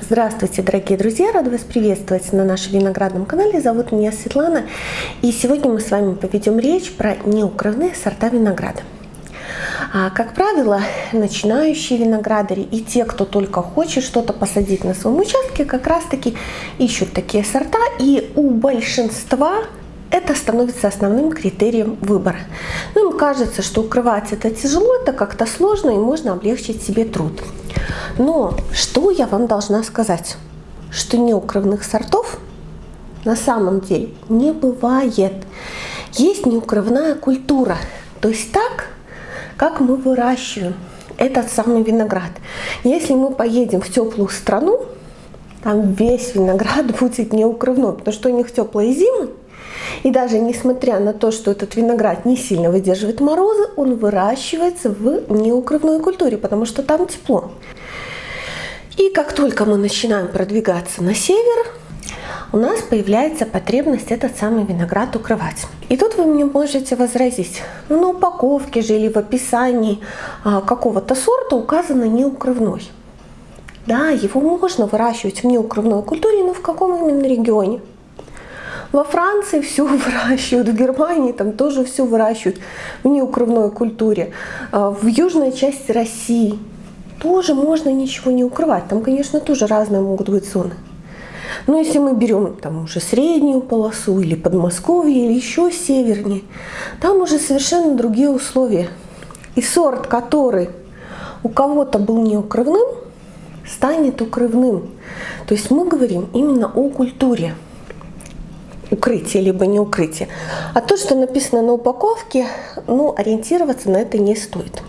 Здравствуйте, дорогие друзья! Рада вас приветствовать на нашем виноградном канале. Зовут меня Светлана. И сегодня мы с вами поведем речь про неукрывные сорта винограда. А, как правило, начинающие виноградари и те, кто только хочет что-то посадить на своем участке, как раз таки ищут такие сорта. И у большинства это становится основным критерием выбора. Ну, им кажется, что укрывать это тяжело, это как-то сложно и можно облегчить себе труд. Но что я вам должна сказать? Что неукрывных сортов на самом деле не бывает. Есть неукрывная культура. То есть так, как мы выращиваем этот самый виноград. Если мы поедем в теплую страну, там весь виноград будет неукрывной, потому что у них теплые зимы, и даже несмотря на то, что этот виноград не сильно выдерживает морозы, он выращивается в неукрывной культуре, потому что там тепло. И как только мы начинаем продвигаться на север, у нас появляется потребность этот самый виноград укрывать. И тут вы мне можете возразить, ну на упаковке же или в описании а, какого-то сорта указано неукрывной. Да, его можно выращивать в неукрывной культуре, но в каком именно регионе? Во Франции все выращивают, в Германии там тоже все выращивают в неукрывной культуре. А, в южной части России тоже можно ничего не укрывать. Там, конечно, тоже разные могут быть зоны. Но если мы берем там уже среднюю полосу или Подмосковье, или еще севернее, там уже совершенно другие условия. И сорт, который у кого-то был неукрывным, станет укрывным. То есть мы говорим именно о культуре укрытие, либо не укрытие. А то, что написано на упаковке, ну, ориентироваться на это не стоит.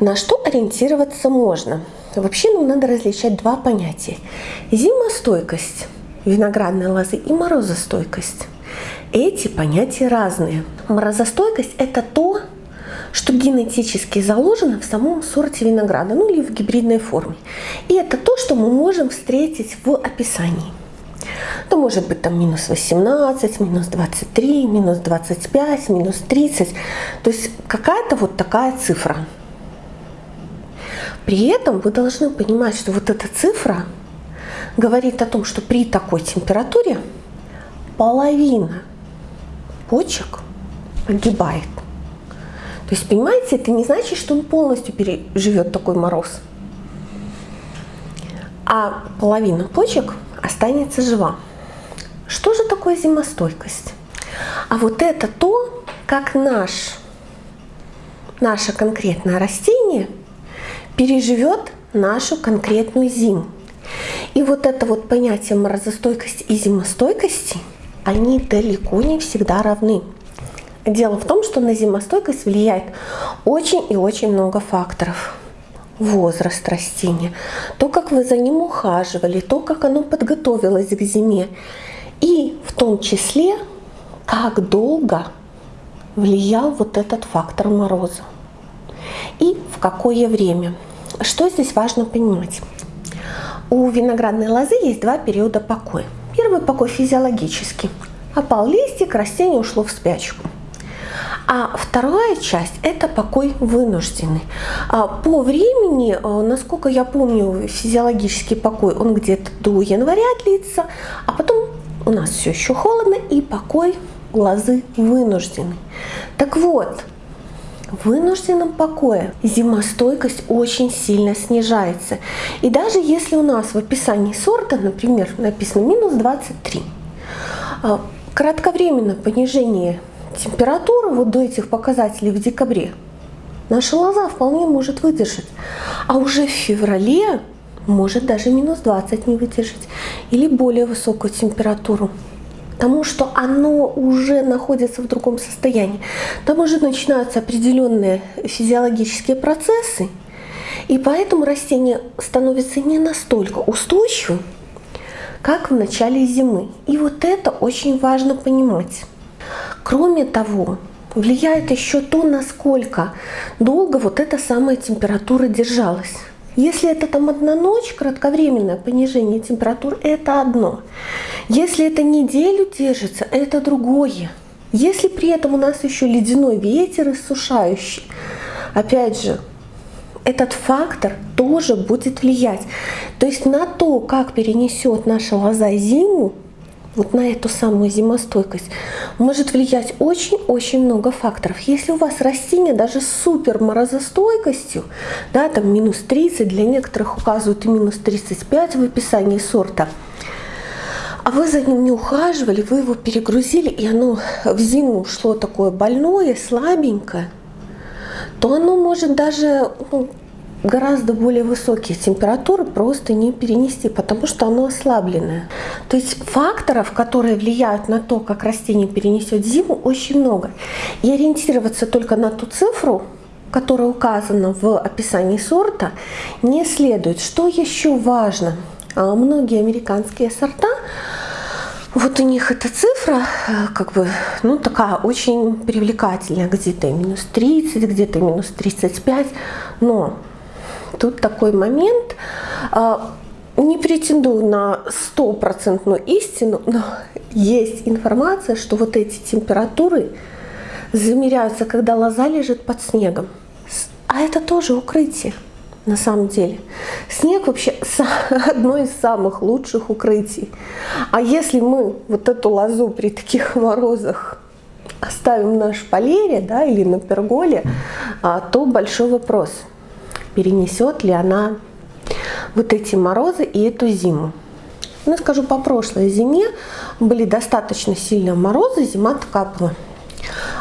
На что ориентироваться можно? Вообще нам надо различать два понятия. Зимостойкость виноградной лозы и морозостойкость. Эти понятия разные. Морозостойкость – это то, что генетически заложено в самом сорте винограда, ну или в гибридной форме. И это то, что мы можем встретить в описании то может быть там минус 18, минус 23, минус 25, минус 30. То есть какая-то вот такая цифра. При этом вы должны понимать, что вот эта цифра говорит о том, что при такой температуре половина почек погибает. То есть, понимаете, это не значит, что он полностью переживет такой мороз. А половина почек останется жива. Что же такое зимостойкость? А вот это то, как наш, наше конкретное растение переживет нашу конкретную зиму. И вот это вот понятие морозостойкости и зимостойкости, они далеко не всегда равны. Дело в том, что на зимостойкость влияет очень и очень много факторов возраст растения, то, как вы за ним ухаживали, то, как оно подготовилось к зиме. И в том числе, как долго влиял вот этот фактор мороза. И в какое время. Что здесь важно понимать? У виноградной лозы есть два периода покоя. Первый покой физиологический. Опал листик, растение ушло в спячку. А вторая часть – это покой вынужденный. А по времени, э, насколько я помню, физиологический покой, он где-то до января длится, а потом у нас все еще холодно, и покой лозы вынужденный. Так вот, в вынужденном покое зимостойкость очень сильно снижается. И даже если у нас в описании сорта, например, написано минус 23, э, кратковременное понижение температуру вот до этих показателей в декабре наша лоза вполне может выдержать. А уже в феврале может даже минус 20 не выдержать или более высокую температуру. Потому что оно уже находится в другом состоянии. Там уже начинаются определенные физиологические процессы, и поэтому растение становится не настолько устойчивым, как в начале зимы. И вот это очень важно понимать. Кроме того, влияет еще то, насколько долго вот эта самая температура держалась. Если это там одна ночь, кратковременное понижение температур, это одно. Если это неделю держится, это другое. Если при этом у нас еще ледяной ветер иссушающий, опять же, этот фактор тоже будет влиять. То есть на то, как перенесет наша лоза зиму, вот на эту самую зимостойкость, может влиять очень-очень много факторов. Если у вас растение даже с супер морозостойкостью, да, там минус 30, для некоторых указывают и минус 35 в описании сорта, а вы за ним не ухаживали, вы его перегрузили, и оно в зиму шло такое больное, слабенькое, то оно может даже ну, гораздо более высокие температуры просто не перенести, потому что оно ослабленное. То есть факторов, которые влияют на то, как растение перенесет зиму, очень много. И ориентироваться только на ту цифру, которая указана в описании сорта, не следует. Что еще важно? А, многие американские сорта вот у них эта цифра, э, как бы, ну, такая очень привлекательная, где-то минус 30, где-то минус 35, но тут такой момент, а, не претендую на стопроцентную истину, но есть информация, что вот эти температуры замеряются, когда лоза лежит под снегом. А это тоже укрытие на самом деле. Снег вообще одно из самых лучших укрытий. А если мы вот эту лозу при таких морозах оставим на шпалере да, или на перголе, а, то большой вопрос – перенесет ли она вот эти морозы и эту зиму. Ну, скажу, по прошлой зиме были достаточно сильные морозы, зима была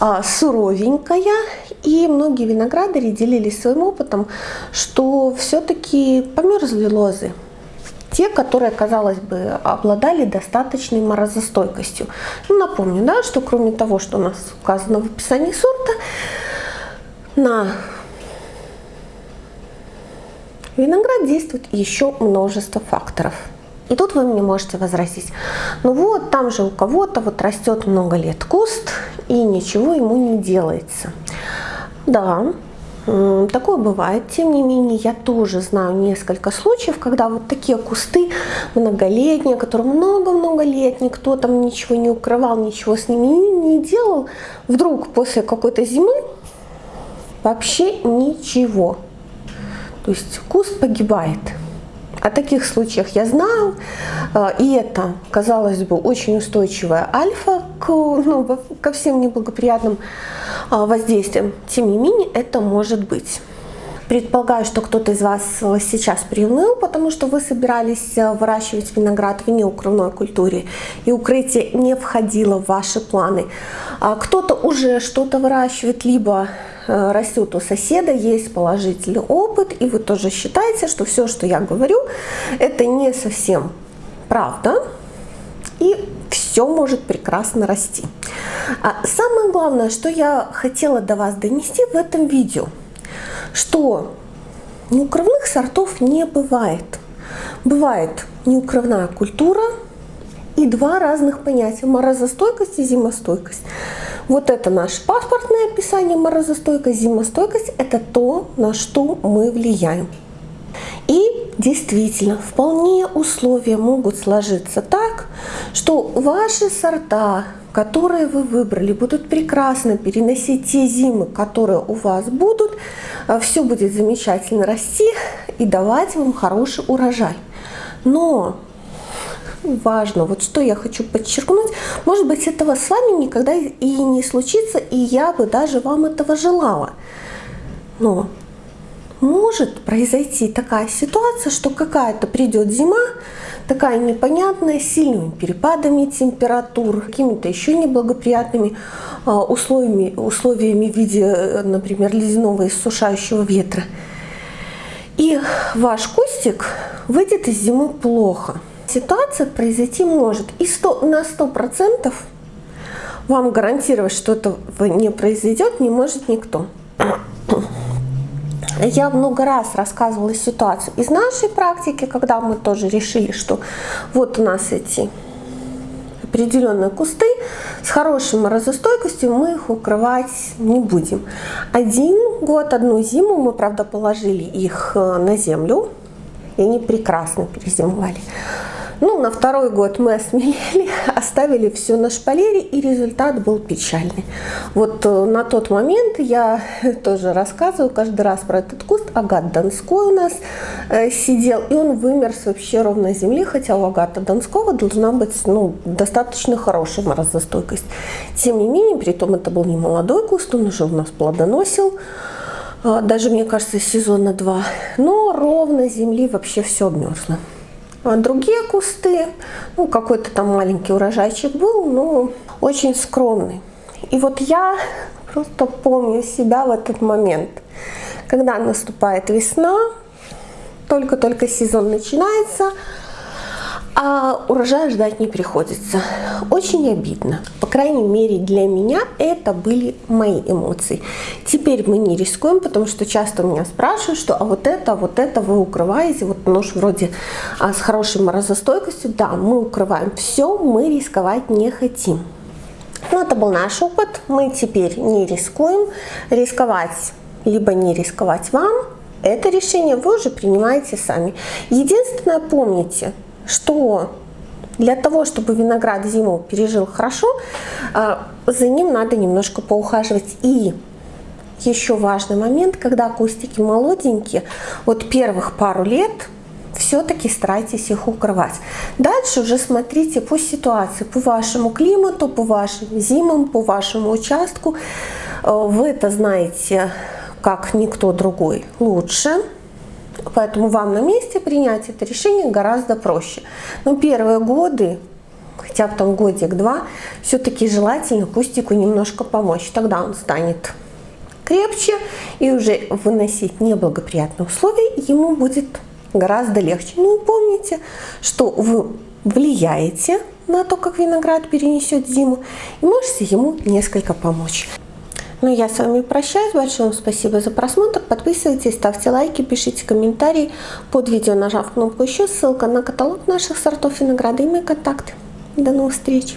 а, суровенькая, и многие виноградари делились своим опытом, что все-таки померзли лозы. Те, которые, казалось бы, обладали достаточной морозостойкостью. Ну, напомню, да, что кроме того, что у нас указано в описании сорта, на виноград действует еще множество факторов. И тут вы мне можете возразить, ну вот, там же у кого-то вот растет много лет куст, и ничего ему не делается. Да, Такое бывает. Тем не менее, я тоже знаю несколько случаев, когда вот такие кусты многолетние, которые много-много лет никто там ничего не укрывал, ничего с ними не делал, вдруг после какой-то зимы вообще ничего. То есть куст погибает. О таких случаях я знаю, а, и это, казалось бы, очень устойчивая альфа к, ну, ко всем неблагоприятным а, воздействиям. Тем не менее, это может быть. Предполагаю, что кто-то из вас сейчас приуныл, потому что вы собирались а, выращивать виноград в неукрывной культуре, и укрытие не входило в ваши планы. Кто-то уже что-то выращивает, либо Э, растет у соседа, есть положительный опыт, и вы тоже считаете, что все, что я говорю, это не совсем правда, и все может прекрасно расти. А самое главное, что я хотела до вас донести в этом видео, что неукрывных сортов не бывает. Бывает неукрывная культура и два разных понятия – морозостойкость и зимостойкость. Вот это наше паспортное описание морозостойкость, зимостойкость – это то, на что мы влияем. И действительно, вполне условия могут сложиться так, что ваши сорта, которые вы выбрали, будут прекрасно переносить те зимы, которые у вас будут, а все будет замечательно расти и давать вам хороший урожай. Но важно, вот что я хочу подчеркнуть, может быть этого с вами никогда и не случится, и я бы даже вам этого желала. Но может произойти такая ситуация, что какая-то придет зима, такая непонятная, с сильными перепадами температур, какими-то еще неблагоприятными а, условиями, условиями в виде, например, ледяного иссушающего ветра. И ваш кустик выйдет из зимы плохо ситуация произойти может. И 100, на 100% вам гарантировать, что это не произойдет, не может никто. Я много раз рассказывала ситуацию из нашей практики, когда мы тоже решили, что вот у нас эти определенные кусты с хорошей морозостойкостью, мы их укрывать не будем. Один год, одну зиму мы, правда, положили их э, на землю, и они прекрасно перезимовали. Ну, на второй год мы осмелели, оставили все на шпалере, и результат был печальный. Вот э, на тот момент я тоже рассказываю каждый раз про этот куст. Агат Донской у нас э, сидел, и он вымер с вообще ровной земли, хотя у Агата Донского должна быть ну, достаточно хорошая морозостойкость. Тем не менее, при том это был не молодой куст, он уже у нас плодоносил, э, даже, мне кажется, сезона два. Но ровно земли вообще все обмерзло. А другие кусты, ну какой-то там маленький урожайчик был, но очень скромный. И вот я просто помню себя в этот момент, когда наступает весна, только-только сезон начинается, а урожая ждать не приходится. Очень обидно. По крайней мере для меня это были мои эмоции. Теперь мы не рискуем, потому что часто меня спрашивают, что а вот это, вот это вы укрываете, вот нож вроде а, с хорошей морозостойкостью. Да, мы укрываем все, мы рисковать не хотим. Но это был наш опыт, мы теперь не рискуем. Рисковать, либо не рисковать вам, это решение вы уже принимаете сами. Единственное, помните, что для того, чтобы виноград зиму пережил хорошо, а, за ним надо немножко поухаживать. И еще важный момент, когда кустики молоденькие, вот первых пару лет все-таки старайтесь их укрывать. Дальше уже смотрите по ситуации, по вашему климату, по вашим зимам, по вашему участку. Э, вы это знаете как никто другой лучше. Поэтому вам на месте принять это решение гораздо проще. Но первые годы, хотя бы там годик-два, все-таки желательно кустику немножко помочь. Тогда он станет крепче и уже выносить неблагоприятные условия ему будет гораздо легче. Ну помните, что вы влияете на то, как виноград перенесет зиму и можете ему несколько помочь. Ну, я с вами прощаюсь. Большое вам спасибо за просмотр. Подписывайтесь, ставьте лайки, пишите комментарии. Под видео нажав кнопку «Еще» ссылка на каталог наших сортов винограда и мои контакты. До новых встреч!